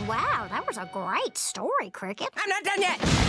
Wow, that was a great story, Cricket. I'm not done yet.